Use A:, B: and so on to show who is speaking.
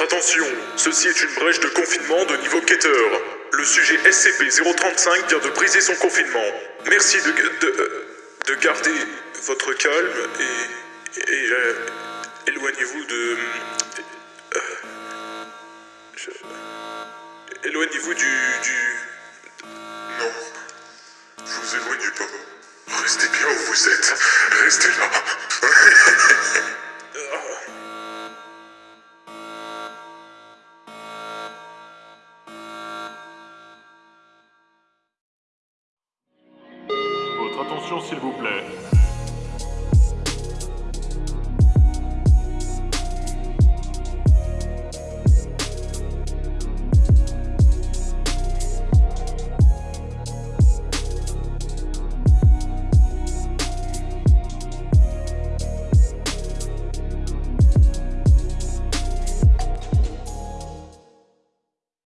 A: Attention, ceci est une brèche de confinement de niveau quêteur. Le sujet SCP-035 vient de briser son confinement. Merci de, de, euh, de garder votre calme et, et euh, éloignez-vous de... euh, éloignez-vous du, du...
B: Non. Vous éloignez pas. Restez bien où vous êtes. Restez là.
C: Attention s'il vous plaît.